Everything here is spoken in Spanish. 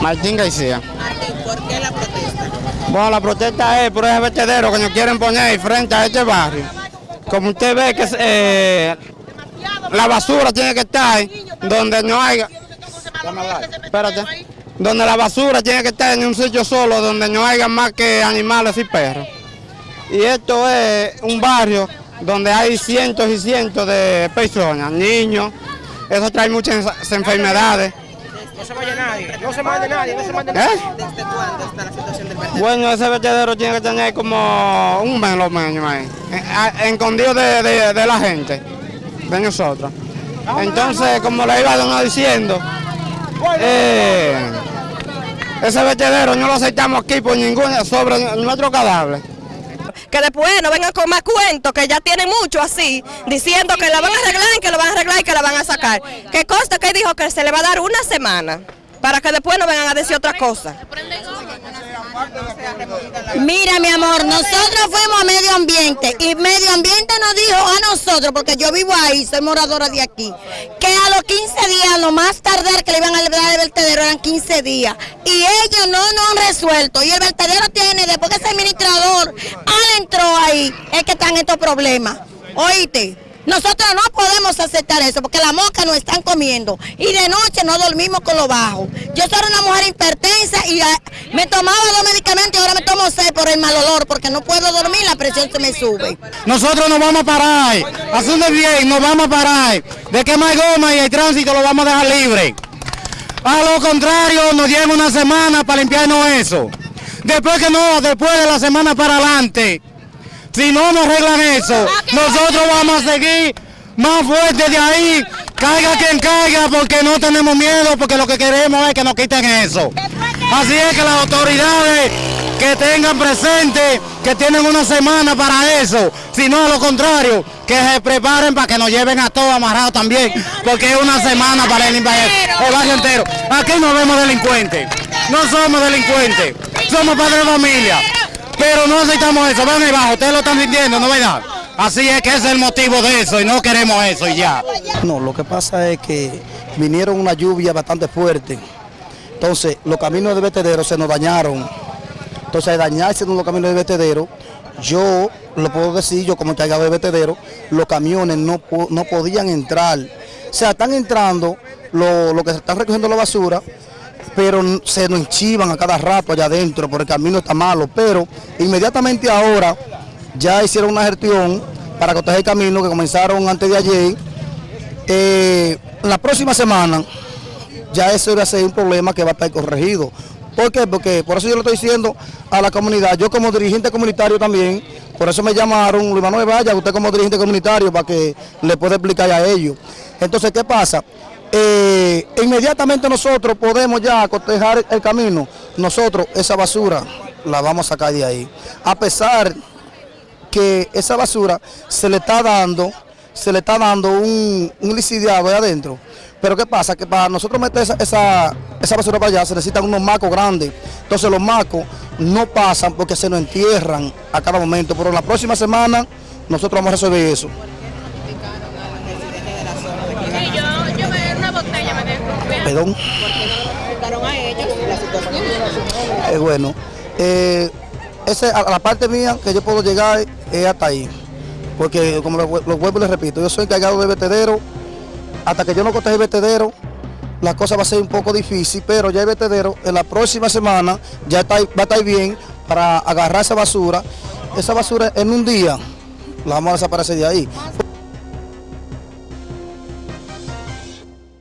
Martín García. Martín, ¿por qué la protesta? Bueno, la protesta es por ese vertedero que nos quieren poner frente a este barrio. Como usted ve que eh, la basura tiene que estar donde no haya... Espérate. Donde la basura tiene que estar en un sitio solo, donde no haya más que animales y perros. Y esto es un barrio donde hay cientos y cientos de personas, niños. Eso trae muchas enfermedades. No se vaya nadie, no se mande nadie, no se mande nadie. ¿Eh? ¿Desde cuándo está la situación del vertedero? Bueno, ese vertedero tiene que tener como un mes lo menos ahí, eh, escondido de, de- de la gente, de nosotros. Entonces, como le iba diciendo, eh, ese vertedero no lo aceptamos aquí por ningún, sobre nuestro cadáver. Que después no vengan con más cuentos, que ya tienen mucho así, diciendo que la van a arreglar, que lo van a arreglar y que la van a sacar. Que consta que dijo que se le va a dar una semana, para que después no vengan a decir otra cosa. Mira, mi amor, nosotros fuimos a medio ambiente y medio ambiente nos dijo a nosotros, porque yo vivo ahí, soy moradora de aquí, que a los 15 días, lo más tardar que le iban a dar el vertedero eran 15 días. Y ellos no nos han resuelto. Y el vertedero tiene, después que al es que están estos problemas. Oíste. Nosotros no podemos aceptar eso porque las moscas nos están comiendo y de noche no dormimos con lo bajo. Yo soy una mujer hipertensa y ah, me tomaba dos medicamentos y ahora me tomo seis por el mal olor porque no puedo dormir, la presión se me sube. Nosotros nos vamos a parar, haciendo bien, nos vamos a parar. De que no hay goma y el tránsito lo vamos a dejar libre. A lo contrario, nos dieron una semana para limpiarnos eso. Después que no, después de la semana para adelante, si no nos arreglan eso, nosotros vamos a seguir más fuertes de ahí, caiga quien caiga, porque no tenemos miedo, porque lo que queremos es que nos quiten eso. Así es que las autoridades que tengan presente que tienen una semana para eso, si no a lo contrario, que se preparen para que nos lleven a todos amarrados también, porque es una semana para el, el barrio entero. Aquí no vemos delincuentes, no somos delincuentes, somos padres de familia, pero no aceptamos eso, ven ahí abajo, ustedes lo están sintiendo, ¿no verdad? Así es que es el motivo de eso y no queremos eso y ya. No, lo que pasa es que vinieron una lluvia bastante fuerte. Entonces, los caminos de vertedero se nos dañaron. Entonces, dañarse los caminos de vertedero, yo lo puedo decir, yo como encargado de vertedero, los camiones no, no podían entrar. O sea, están entrando lo, lo que están recogiendo la basura, pero se nos enchivan a cada rato allá adentro, porque el camino está malo. Pero inmediatamente ahora ya hicieron una gestión para proteger el camino que comenzaron antes de ayer. Eh, la próxima semana ya eso va a ser un problema que va a estar corregido. ¿Por qué? Porque por eso yo lo estoy diciendo a la comunidad, yo como dirigente comunitario también, por eso me llamaron, Luis Manuel Vaya, usted como dirigente comunitario, para que le pueda explicar a ellos. Entonces, ¿qué pasa? Eh, inmediatamente nosotros podemos ya cotejar el camino, nosotros esa basura la vamos a sacar de ahí. A pesar que esa basura se le está dando, se le está dando un, un licidiado ahí adentro. Pero ¿qué pasa? Que para nosotros meter esa, esa, esa basura para allá se necesitan unos macos grandes. Entonces los macos no pasan porque se nos entierran a cada momento. Pero la próxima semana nosotros vamos a resolver eso. Perdón. Explicaron a ellos la situación. Eh, bueno, eh, ese, a la parte mía que yo puedo llegar es hasta ahí. Porque, como lo, lo vuelvo y les repito, yo soy encargado de vertedero. Hasta que yo no coteje el vertedero, la cosa va a ser un poco difícil, pero ya el vertedero en la próxima semana ya está, va a estar bien para agarrar esa basura. Esa basura en un día la vamos a desaparecer de ahí.